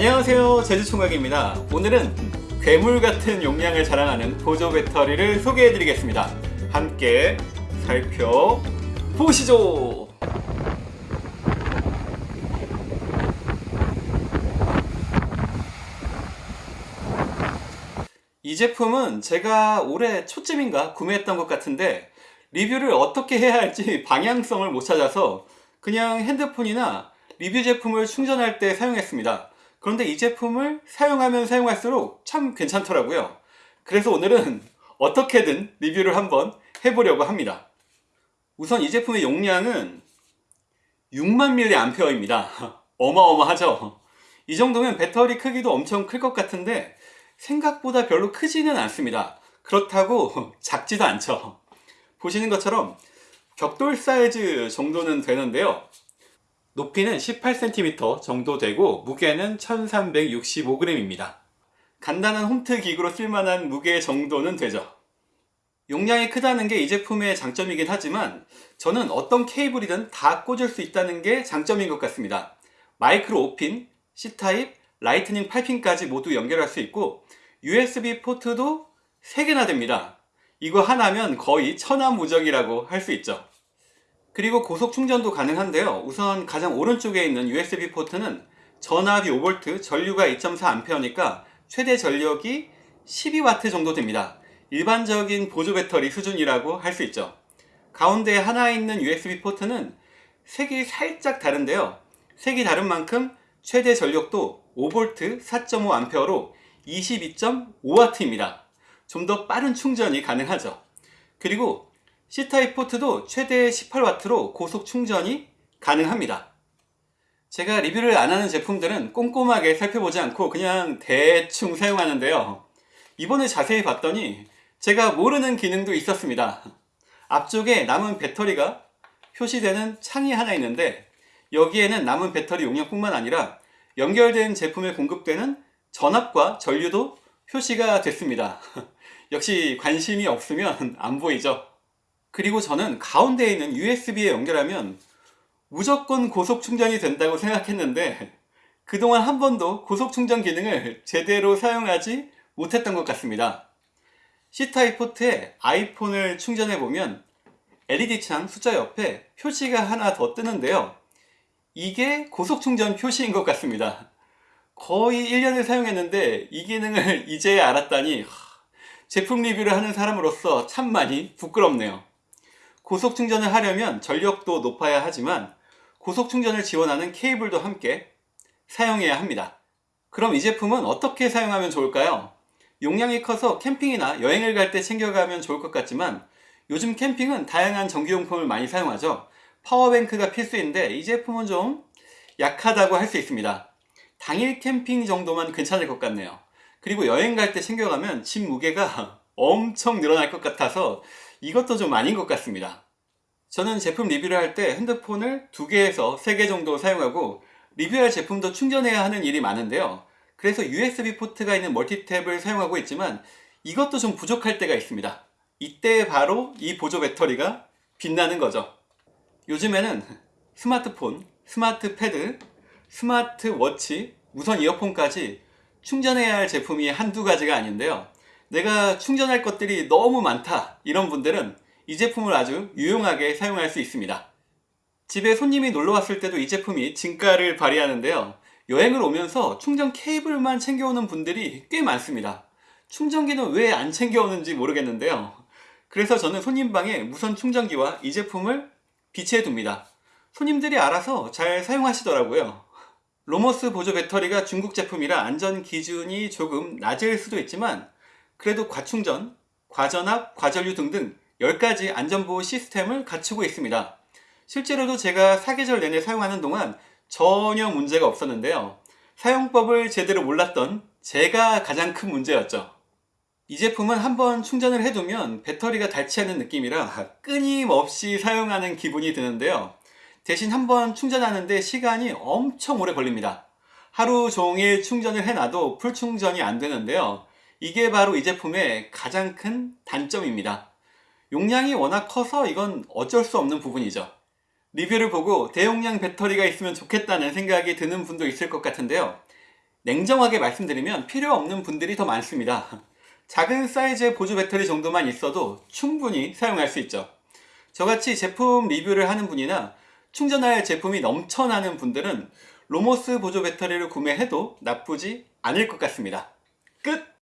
안녕하세요. 제주총각입니다. 오늘은 괴물 같은 용량을 자랑하는 보조 배터리를 소개해 드리겠습니다. 함께 살펴보시죠. 이 제품은 제가 올해 초쯤인가 구매했던 것 같은데 리뷰를 어떻게 해야 할지 방향성을 못 찾아서 그냥 핸드폰이나 리뷰 제품을 충전할 때 사용했습니다 그런데 이 제품을 사용하면 사용할수록 참 괜찮더라고요. 그래서 오늘은 어떻게든 리뷰를 한번 해보려고 합니다. 우선 이 제품의 용량은 6만 mAh입니다. 어마어마하죠? 이 정도면 배터리 크기도 엄청 클 것 같은데 생각보다 별로 크지는 않습니다. 그렇다고 작지도 않죠. 보시는 것처럼 벽돌 사이즈 정도는 되는데요 높이는 18cm 정도 되고 무게는 1365g입니다. 간단한 홈트 기구로 쓸만한 무게 정도는 되죠. 용량이 크다는 게 이 제품의 장점이긴 하지만 저는 어떤 케이블이든 다 꽂을 수 있다는 게 장점인 것 같습니다. 마이크로 5핀, C타입, 라이트닝 8핀까지 모두 연결할 수 있고 USB 포트도 3개나 됩니다. 이거 하나면 거의 천하무적이라고 할 수 있죠 그리고 고속 충전도 가능한데요. 우선 가장 오른쪽에 있는 USB 포트는 전압이 5V, 전류가 2.4A니까 최대 전력이 12W 정도 됩니다. 일반적인 보조 배터리 수준이라고 할 수 있죠. 가운데 하나 있는 USB 포트는 색이 살짝 다른데요. 색이 다른 만큼 최대 전력도 5V 4.5A로 22.5W입니다. 좀 더 빠른 충전이 가능하죠. 그리고 C타입 포트도 최대 18W로 고속 충전이 가능합니다. 제가 리뷰를 안하는 제품들은 꼼꼼하게 살펴보지 않고 그냥 대충 사용하는데요. 이번에 자세히 봤더니 제가 모르는 기능도 있었습니다. 앞쪽에 남은 배터리가 표시되는 창이 하나 있는데 여기에는 남은 배터리 용량뿐만 아니라 연결된 제품에 공급되는 전압과 전류도 표시가 됐습니다. 역시 관심이 없으면 안 보이죠 그리고 저는 가운데에 있는 USB에 연결하면 무조건 고속 충전이 된다고 생각했는데 그동안 한 번도 고속 충전 기능을 제대로 사용하지 못했던 것 같습니다. C타입 포트에 아이폰을 충전해보면 LED창 숫자 옆에 표시가 하나 더 뜨는데요. 이게 고속 충전 표시인 것 같습니다. 거의 1년을 사용했는데 이 기능을 이제 알았다니 제품 리뷰를 하는 사람으로서 참 많이 부끄럽네요 고속 충전을 하려면 전력도 높아야 하지만 고속 충전을 지원하는 케이블도 함께 사용해야 합니다. 그럼 이 제품은 어떻게 사용하면 좋을까요? 용량이 커서 캠핑이나 여행을 갈 때 챙겨가면 좋을 것 같지만 요즘 캠핑은 다양한 전기용품을 많이 사용하죠. 파워뱅크가 필수인데 이 제품은 좀 약하다고 할 수 있습니다. 당일 캠핑 정도만 괜찮을 것 같네요. 그리고 여행 갈 때 챙겨가면 짐 무게가 엄청 늘어날 것 같아서 이것도 좀 아닌 것 같습니다. 저는 제품 리뷰를 할 때 핸드폰을 2개에서 3개 정도 사용하고 리뷰할 제품도 충전해야 하는 일이 많은데요. 그래서 USB 포트가 있는 멀티탭을 사용하고 있지만 이것도 좀 부족할 때가 있습니다. 이때 바로 이 보조 배터리가 빛나는 거죠. 요즘에는 스마트폰, 스마트 패드, 스마트 워치, 무선 이어폰까지 충전해야 할 제품이 한두 가지가 아닌데요 내가 충전할 것들이 너무 많다. 이런 분들은 이 제품을 아주 유용하게 사용할 수 있습니다. 집에 손님이 놀러 왔을 때도 이 제품이 진가를 발휘하는데요. 여행을 오면서 충전 케이블만 챙겨오는 분들이 꽤 많습니다. 충전기는 왜 안 챙겨오는지 모르겠는데요. 그래서 저는 손님방에 무선 충전기와 이 제품을 비치해 둡니다. 손님들이 알아서 잘 사용하시더라고요. 로머스 보조 배터리가 중국 제품이라 안전 기준이 조금 낮을 수도 있지만 그래도 과충전, 과전압, 과전류 등등 10가지 안전보호 시스템을 갖추고 있습니다. 실제로도 제가 사계절 내내 사용하는 동안 전혀 문제가 없었는데요. 사용법을 제대로 몰랐던 제가 가장 큰 문제였죠. 이 제품은 한번 충전을 해두면 배터리가 닳지 않는 느낌이라 끊임없이 사용하는 기분이 드는데요. 대신 한번 충전하는데 시간이 엄청 오래 걸립니다. 하루 종일 충전을 해놔도 풀충전이 안 되는데요 이게 바로 이 제품의 가장 큰 단점입니다 용량이 워낙 커서 이건 어쩔 수 없는 부분이죠 리뷰를 보고 대용량 배터리가 있으면 좋겠다는 생각이 드는 분도 있을 것 같은데요 냉정하게 말씀드리면 필요 없는 분들이 더 많습니다. 작은 사이즈의 보조 배터리 정도만 있어도 충분히 사용할 수 있죠. 저같이 제품 리뷰를 하는 분이나 충전할 제품이 넘쳐나는 분들은 로모스 보조 배터리를 구매해도 나쁘지 않을 것 같습니다. 끝!